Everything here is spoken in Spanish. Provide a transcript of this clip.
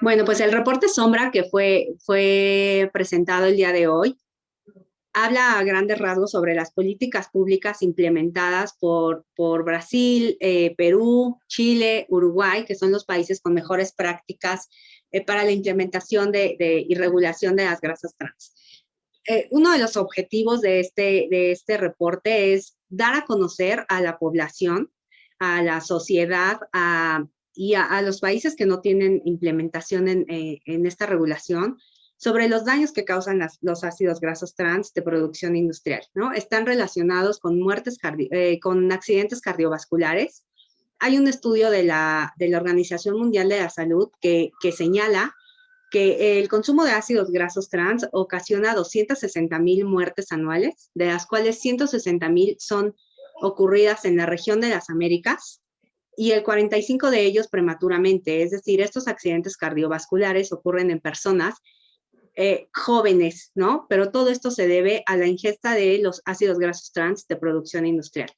Bueno, pues el reporte Sombra que fue, fue presentado el día de hoy habla a grandes rasgos sobre las políticas públicas implementadas por, por Brasil, eh, Perú, Chile, Uruguay, que son los países con mejores prácticas eh, para la implementación de, y regulación de las grasas trans. Eh, uno de los objetivos de este, de este reporte es dar a conocer a la población, a la sociedad, a, y a, los países que no tienen implementación en, en esta regulación, sobre los daños que causan los ácidos grasos trans de producción industrial, ¿no? Están relacionados con muertes, eh, con accidentes cardiovasculares. Hay un estudio de la, de la Organización Mundial de la Salud que, que señala que el consumo de ácidos grasos trans ocasiona 260 mil muertes anuales, de las cuales 160 mil son ocurridas en la región de las Américas y el 45 de ellos prematuramente, es decir, estos accidentes cardiovasculares ocurren en personas eh, jóvenes, ¿no? Pero todo esto se debe a la ingesta de los ácidos grasos trans de producción industrial.